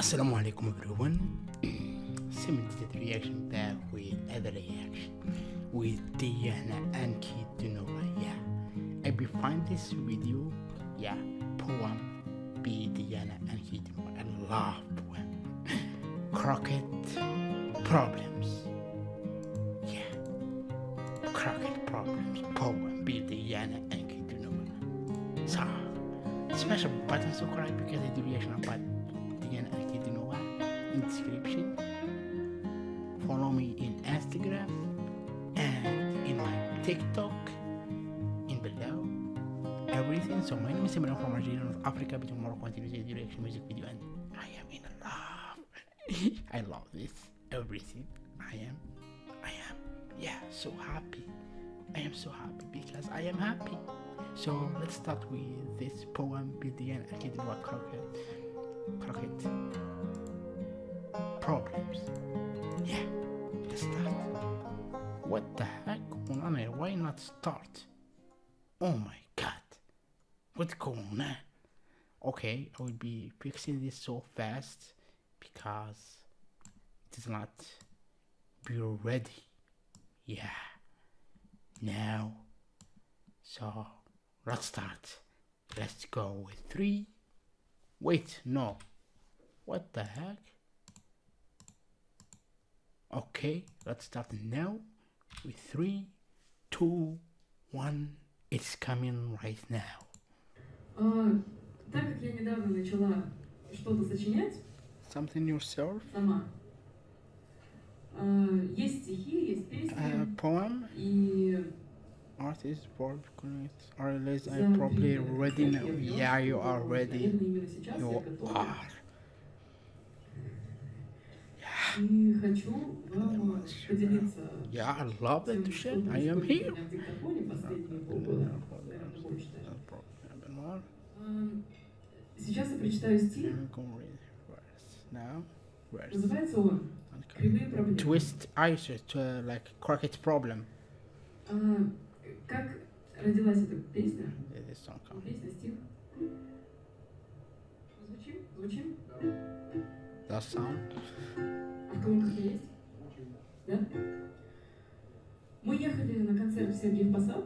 Assalamu alaikum everyone. Simulated reaction back with other reaction with Diana and Kitunova. Yeah, I be find this video. Yeah, poem be Diana and Kitunova. I love poem. Crockett problems. Yeah, Crockett problems. Poem be Diana and Kitunova. So, smash a button subscribe because I do reaction about in description. Follow me in Instagram and in my TikTok in below. Everything. So my name is Simran from Algeria, North Africa, between and Tunisia, direction music video, and I am in love. I love this. Everything. I am. I am. Yeah, so happy. I am so happy because I am happy. So let's start with this poem by Diana Akidova Crockett. Crockett. Problems. Yeah, let's start. What the heck? Why not start? Oh my god. What's going on? Okay, I will be fixing this so fast because it is not be ready. Yeah. Now. So let's start. Let's go with three. Wait, no. What the heck? Okay, let's start now with three, two, one. It's coming right now. А, так как я недавно начала что-то сочинять Something yourself? сама, а, есть стихи, есть песни, A poem? и Artist, verb, connect, or less I за probably время ready лет now. я поняла, Yeah, you что, are ready. Наверное, именно сейчас я You готова. are. И хочу вам поделиться Yeah, I love that share. I am here. Сейчас я прочитаю стих. Называется он. «Кривые проблемы». Twist ice to uh, like Crockett's problem. А, Как родилась эта песня? Song comes. Песня, стих. Звучим? Звучим? That sound. В колонках есть? Да? Мы ехали на концерт в Сергиев Посад,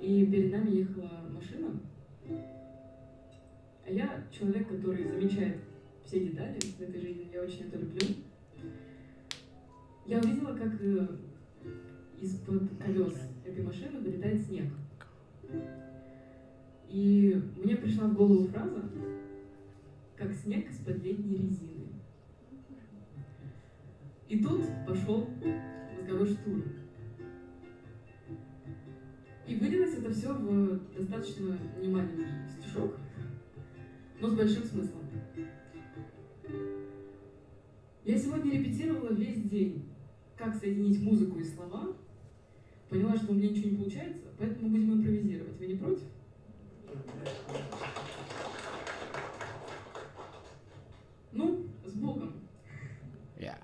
и перед нами ехала машина. А я человек, который замечает все детали в этой жизни, я очень это люблю. Я увидела, как э, из-под колес этой машины вылетает снег. И мне пришла в голову фраза, как снег из-под летней резины. И тут пошел мозговой штурм. И вылилось это все в достаточно немаленький стишок, но с большим смыслом. Я сегодня репетировала весь день, как соединить музыку и слова. Поняла, что у меня ничего не получается, поэтому будем импровизировать. Вы не против? Ну, с Богом. Yeah.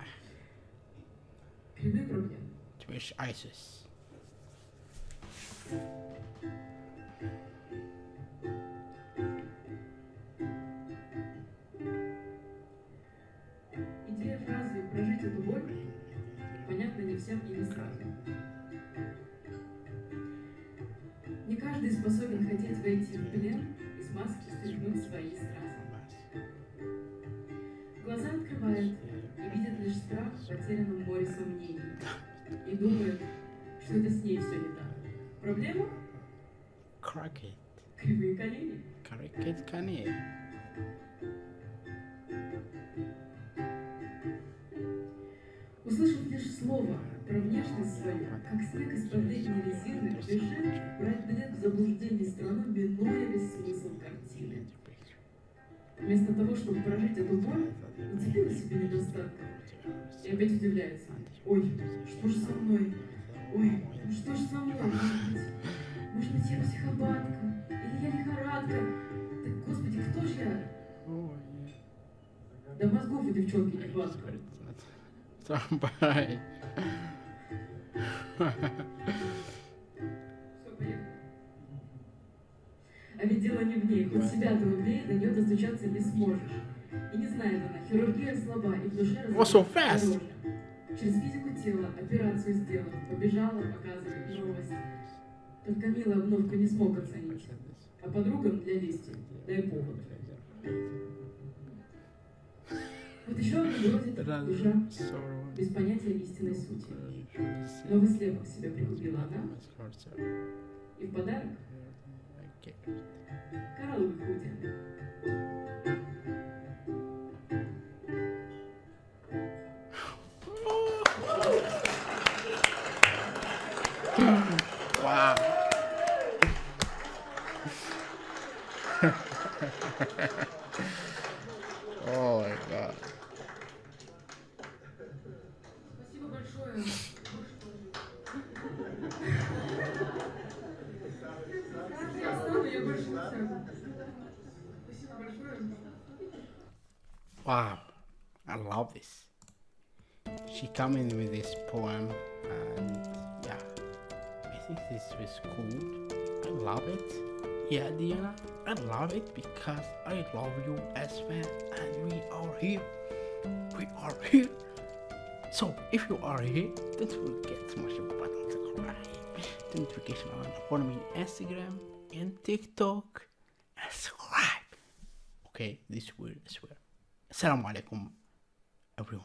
Кривые Twist ices. Идея фразы «прожить эту боль» понятна не всем и не сразу. Не каждый способен хотеть войти в плен и с маски стряхнуть свои стразы. Глаза открывает и видит лишь страх в потерянном море сомнений. И думает, что это с ней все не так. Проблема Crockett. – кривые колени. Crockett Kanye. Услышав лишь слово про внешность свою, как снег из-под летней резины, решит брать билет в заблуждение страну, минуя весь смысл картины. Вместо того, чтобы прожить эту боль, нацепила себе недостаток и опять удивляется. Ой, что же со мной? Ой, ну что же со мной? Может быть, может быть я психопатка? Или я лихорадка? Так, господи, кто же я? Да мозгов у девчонки не хватка. Somebody. А ведь дело не в ней, хоть себя ты убей, до нее достучаться не сможешь. И не знает она, хирургия слаба, и в душе so fast? Через физику тела операцию сделал, побежала показывать новость. Только милая обновку не смог оценить. А подругам для лести дай повод. Вот еще одна бродит душа без понятия истинной сути. Новый слепок себя пригубила она, и в подарок коралловый худи. oh my god. Wow, I love this. She came in with this poem and yeah, I think this was cool. I love it. Yeah, Diana, I love it because I love you as well, and we are here. We are here. So if you are here, don't forget to smash the button subscribe. the notification on, follow me on Instagram and TikTok and subscribe. Okay, this as well. Assalamu alaikum everyone.